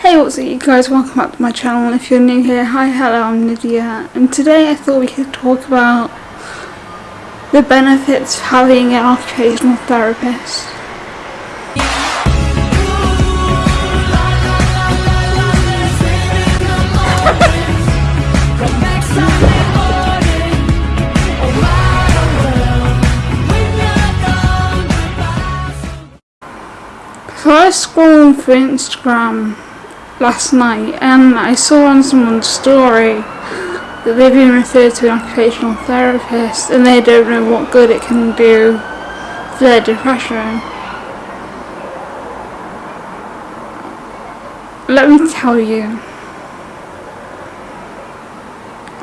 Hey what's up you guys, welcome back to my channel. If you're new here, hi, hello, I'm Nydia and today I thought we could talk about the benefits of having an occupational therapist. So I was through Instagram last night and I saw on someone's story that they've been referred to an occupational therapist and they don't know what good it can do for their depression. Let me tell you,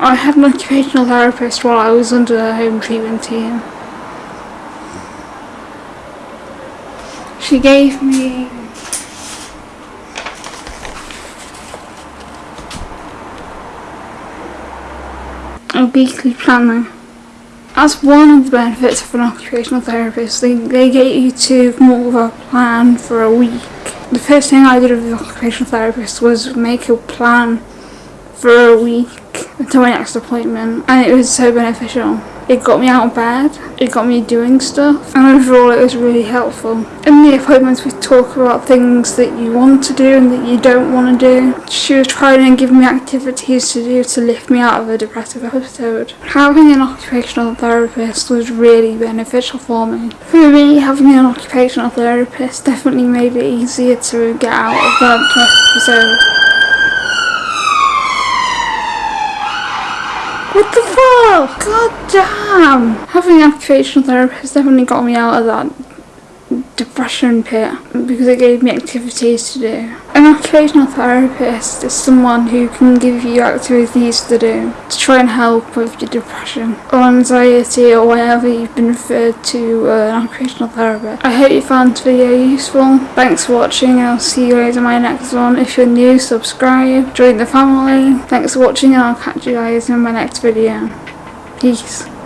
I had an occupational therapist while I was under a home treatment team. She gave me weekly planner. As one of the benefits of an occupational therapist, they, they get you to more of a plan for a week. The first thing I did with the occupational therapist was make a plan for a week until my next appointment and it was so beneficial. It got me out of bed, it got me doing stuff, and overall it was really helpful. In the appointments we talk about things that you want to do and that you don't want to do. She was trying and giving me activities to do to lift me out of a depressive episode. Having an occupational therapist was really beneficial for me. For me, having an occupational therapist definitely made it easier to get out of that depressive episode. What the fuck? God damn! Having an occupational therapist definitely got me out of that depression pit because it gave me activities to do. An occupational therapist is someone who can give you activities to do to try and help with your depression or anxiety or whatever you've been referred to uh, an occupational therapist. I hope you found this video useful. Thanks for watching I'll see you guys in my next one. If you're new, subscribe, join the family. Thanks for watching and I'll catch you guys in my next video. Peace.